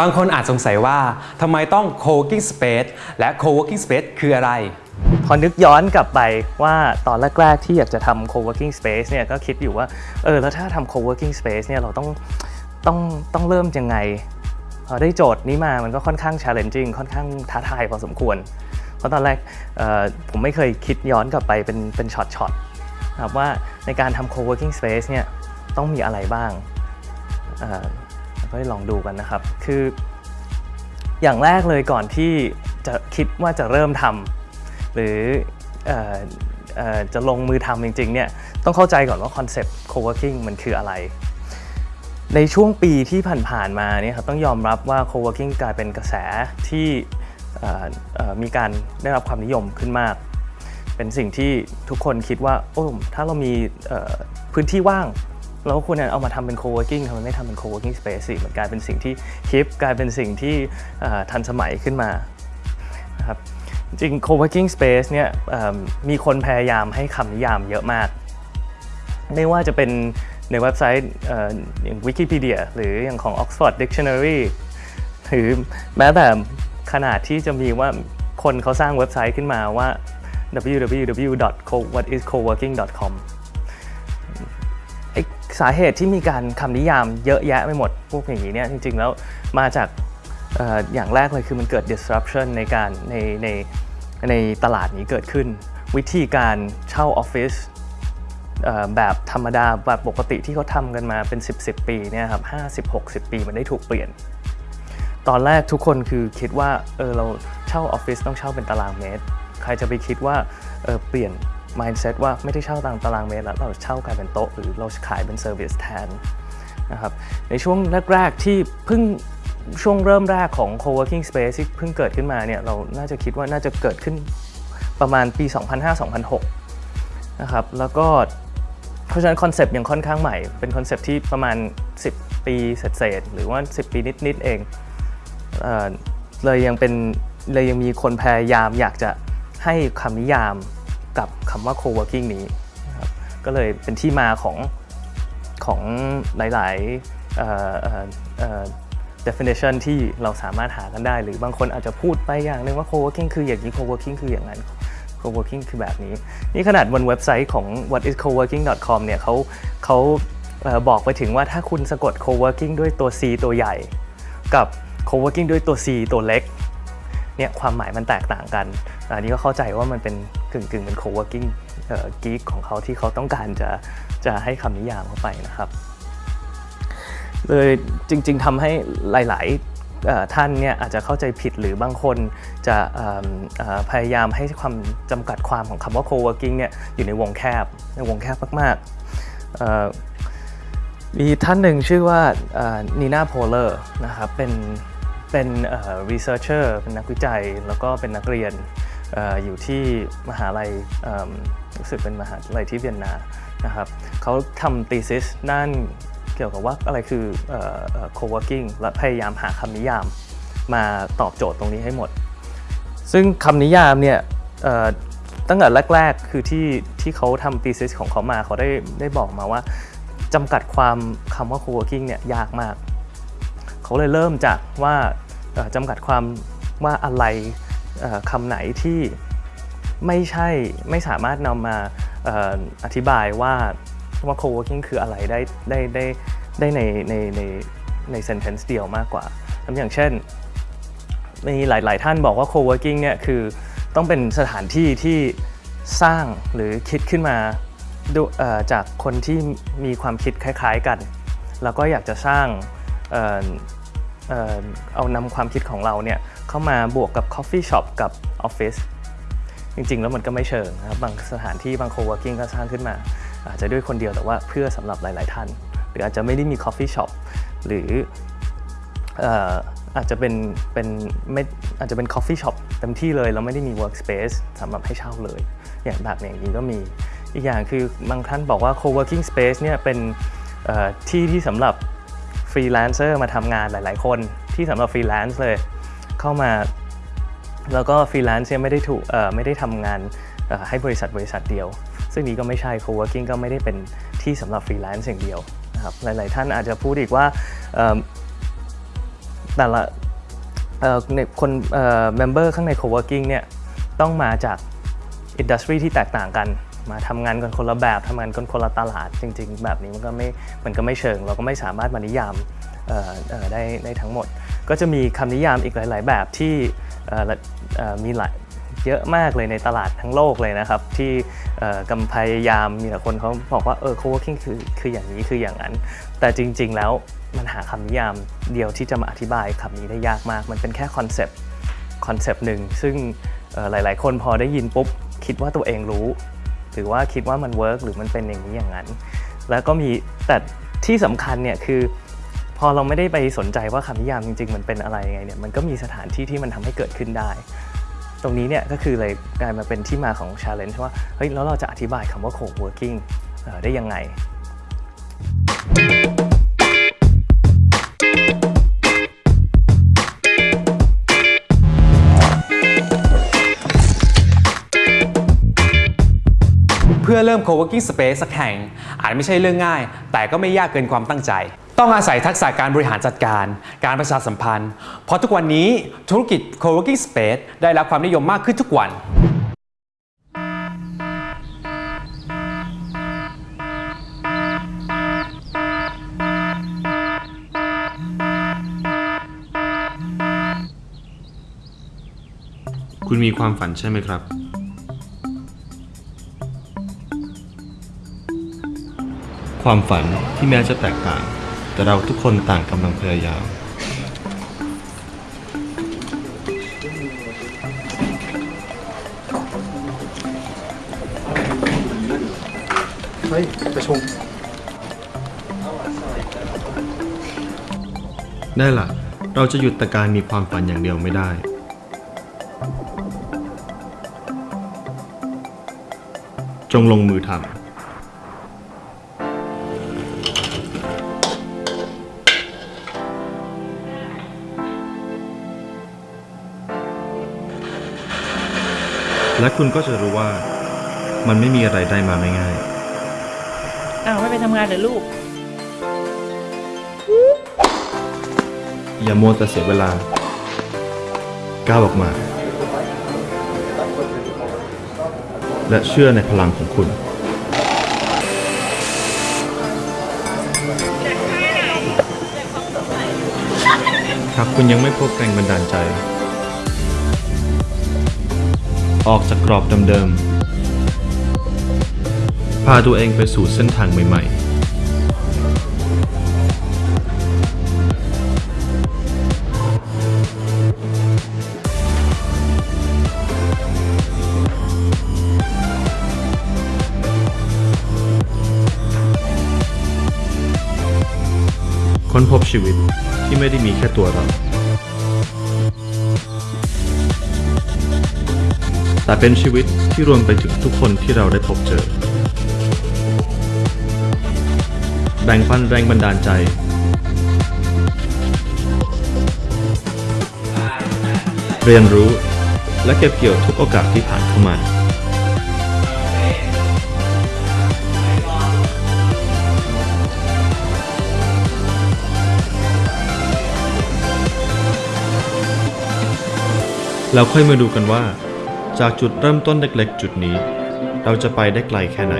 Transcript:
บางคนอาจสงสัยว่าทำไมต้อง co-working space และ co-working space คืออะไร พอนึกย้อนกลับไปว่าตอนแรก ๆ ที่อยากจะทำ co-working space เนี่ยก็คิดอยู่ว่า เออ แล้วถ้าทำ co-working space เนี่ยเราต้องต้องต้องเริ่มยังไง พอได้โจทย์นี้มามันก็ค่อนข้าง challenging ค่อนข้างท้าทายพอสมควร เพราะตอนแรกผมไม่เคยคิดย้อนกลับไปเป็นเป็นช็อตๆครับว่าในการทำ co-working space เนี่ยต้องมีอะไรบ้าง เอ่อก็ลองดูกันนะครับ คือ อย่างแรกเลยก่อนที่จะคิดว่าจะเริ่มทำหรือออจะลงมือทำจริงๆเนี่ยต้องเข้าใจก่อนว่าคอนเซปต์ co-working มันคืออะไร ในช่วงปีที่ผ่านๆมาเนี่ยครับต้องยอมรับว่า co-working กลายเป็นกระแสที่มีการได้รับความนิยมขึ้นมาก เป็นสิ่งที่ทุกคนคิดว่าโอ้ถ้าเรามีพื้นที่ว่าง เราก็ควรเอามาทำเป็น co-working ทำไมไม่ทำเป็น co-working space สิมันกลายเป็นสิ่งที่ฮิปกลายเป็นสิ่งที่ทันสมัยขึ้นมานะครับจริง co-working space เนี่ยมีคนพยายามให้คำนิยามเยอะมาก ไม่ว่าจะเป็นในเว็บไซต์อย่าง Wikipedia หรืออย่างของ Oxford Dictionary หรือแม้แต่ขนาดที่จะมีว่าคนเขาสร้างเว็บไซต์ขึ้นมาว่า www.co what is coworking.com สาเหตุที่มีการคำนิยามเยอะแยะไปหมดพวกอย่างนี้เนี่ยจริงๆแล้วมาจากออย่างแรกเลยคือมันเกิด disruption ในการในในในตลาดนี้เกิดขึ้น วิธีการเช่าออฟฟิศแบบธรรมดาแบบปกติที่เขาทำกันมาเป็น 10 10 ปีเนี่ยครับ50 60 ปีมันได้ถูกเปลี่ยน ตอนแรกทุกคนคือคิดว่าเออเราเช่าออฟฟิศต้องเช่าเป็นตารางเมตร ใครจะไปคิดว่าเออเปลี่ยน mindset ว่าไม่ได้เช่าตามตารางเมตรแล้วเราเช่ากลายเป็นโต๊ะหรือเราขายเป็น service แทนนะครับในช่วงแรกๆที่เพิ่งช่วงเริ่มแรกของ co-working space ที่เพิ่งเกิดขึ้นมาเนี่ยเราน่าจะคิดว่าน่าจะเกิดขึ้นประมาณปี 2005-2006 นะครับ แล้วก็เพราะฉะนั้นคอนเซปต์ยังค่อนข้างใหม่ เป็นคอนเซปต์ที่ประมาณ 10 ปีเศษๆหรือว่า 10 ปีนิด ๆ เองเอเลยยังเป็นเลยยังมีคนพยายามอยากจะให้คำนิยาม กับคำว่า co-working นี้นะครับก็เลยเป็นที่มาของของหลายๆ definition ที่เราสามารถหากันได้ หรือบางคนอาจจะพูดไปอย่างหนึ่งว่า co-working คืออย่างนี้ co-working คืออย่างนั้น co-working คือแบบนี้ นี่ขนาดบนเว็บไซต์ของ whatiscoworking.com เนี่ยเขาเขาบอกไปถึงว่าถ้าคุณสะกด co-working ด้วยตัว C ตัวใหญ่ กับ co-working ด้วยตัว C ตัวเล็ก เนี่ยความหมายมันแตกต่างกัน อันนี้ก็เข้าใจว่ามันเป็นกึ่งกึ่งเป็น co-working เอ่อ geek ของเขาที่เขาต้องการจะจะให้คำนิยามเข้าไปนะครับ เลยจริง ๆทำให้หลาย ๆ ท่านเนี่ยอาจจะเข้าใจผิดหรือบางคนจะพยายามให้ความจำกัดความของคำว่า co-working เนี่ยอยู่ในวงแคบในวงแคบมาก ๆมีท่านหนึ่งชื่อว่านีน่าโพเลอร์นะครับเป็น เป็นเอ่อ researcher เป็นนักวิจัย แล้วก็เป็นนักเรียนออยู่ที่มหาลัยรู้สึกเป็นมหาลัยที่เวียนนานะครับเขาทำ thesis ด้านเกี่ยวกับว่าอะไรคือเอ่อเอ่อ co-working และพยายามหาคำนิยามมาตอบโจทย์ตรงนี้ให้หมด ซึ่งคำนิยามเนี่ยตั้งแต่แรก ๆ คือที่ที่เขาทำ thesis ของเขามาเขาได้ได้บอกมาว่าจำกัดความคำว่า co-working เนี่ยยากมาก เขาเลยเริ่มจากว่าจำกัดความว่าอะไรคำไหนที่ไม่ใช่ไม่สามารถนำมาออธิบายว่าว่า co-working คืออะไรได้ได้ได้ได้ในในในใน sentence เดียวมากกว่าทำอย่างเช่น มีหลาย ๆ ท่านบอกว่า co-working เนี่ยคือต้องเป็นสถานที่ที่สร้างหรือคิดขึ้นมาดูจากคนที่มีความคิดคล้าย ๆ กัน แล้วก็อยากจะสร้าง เอานำความคิดของเราเนี่ยเข้ามาบวกกับ coffee shop กับ office จริง ๆ แล้วมันก็ไม่เชิงนะครับบางสถานที่บาง co-working ก็สร้างขึ้นมา อาจจะด้วยคนเดียวแต่ว่าเพื่อสำหรับหลาย ๆ ท่าน หรืออาจจะไม่ได้มี coffee shop หรืออาจจะเป็นเป็นไม่อาจจะเป็น coffee shop เต็มที่เลยแล้วไม่ได้มี workspace สำหรับให้เช่าเลย อย่างแบบอย่างนี้ก็มีอีกอย่างคือบางท่านบอกว่า co-working space เนี่ยเป็นที่ที่สำหรับ freelancer มาทำงานหลาย ๆ คนที่สำหรับ freelance เลย เข้ามา แล้วก็ freelance เนี่ยไม่ได้ถูกไม่ได้ทำงานให้บริษัทบริษัทเดียว ซึ่งนี้ก็ไม่ใช่ co-working ก็ไม่ได้เป็นที่สำหรับ freelance อย่างเดียวนะครับหลาย ๆ ท่านอาจจะพูดอีกว่าแต่ละในคนเอ่อ member ข้างใน co-working เนี่ยต้องมาจากอินดัสทรีที่แตกต่างกัน มาทำงานกันคนละแบบทำงานกันคนละตลาดจริง ๆ แบบนี้มันก็ไม่มันก็ไม่เชิง เราก็ไม่สามารถมานิยามได้ได้ทั้งหมด ก็จะมีคำนิยามอีกหลาย ๆ แบบที่มีหลายเยอะมากเลยในตลาดทั้งโลกเลยนะครับ ที่ก็พยายามมีแต่คนเขาบอกว่าเออ co-working คือคืออย่างนี้คืออย่างนั้น แต่จริง ๆ แล้วมันหาคำนิยามเดียวที่จะมาอธิบายคำนี้ได้ยากมาก มันเป็นแค่ concept concept หนึ่งซึ่งหลาย ๆ คนพอได้ยินปุ๊บคิดว่าตัวเองรู้ หรือว่าคิดว่ามัน work หรือมันเป็นอย่างนี้อย่างนั้น แล้วก็มีแต่ที่สำคัญเนี่ยคือ พอเราไม่ได้ไปสนใจว่าคำนิยามจริง ๆ มันเป็นอะไรยังไงเนี่ยมันก็มีสถานที่ที่มันทำให้เกิดขึ้นได้ ตรงนี้เนี่ยก็คือเลยกลายมาเป็นที่มาของ challenge ว่าเฮ้ยแล้วเราจะอธิบายคำว่า co-working เอ่อได้ยังไง พื่อเริ่ม co-working space สักแห่ง อาจไม่ใช่เรื่องง่าย แต่ก็ไม่ยากเกินความตั้งใจ ต้องอาศัยทักษะการบริหารจัดการ การประชาสัมพันธ์ เพราะทุกวันนี้ธุรกิจ co-working space ได้รับความนิยมมากขึ้นทุกวันคุณมีความฝันใช่ไหมครับ ความฝันที่แม้จะแตกต่าง แต่เราทุกคนต่างกำลังพยายาม เฮ้ยประชุมได้ล่ะเราจะหยุดแต่การมีความฝันอย่างเดียวไม่ได้จงลงมือทำ และคุณก็จะรู้ว่ามันไม่มีอะไรได้มาไม่ง่าย อ้าวไม่ไปทำงานเหรอลูก อย่ามัวแต่เสียเวลา ก้าวออกมา และเชื่อในพลังของคุณ หากคุณยังไม่พบแรงบันดาลใจ ออกจากกรอบเดิมๆ พาตัวเองไปสู่เส้นทางใหม่ ๆค้นพบชีวิตที่ไม่ได้มีแค่ตัวเรา แต่เป็นชีวิตที่รวมไปถึงทุกคนที่เราได้พบเจอ แบ่งปันแรงบันดาลใจ เรียนรู้และเก็บเกี่ยวทุกโอกาสที่ผ่านเข้ามาแล้วค่อยมาดูกันว่า จากจุดเริ่มต้นเล็กๆ จุดนี้ เราจะไปได้ไกลแค่ไหน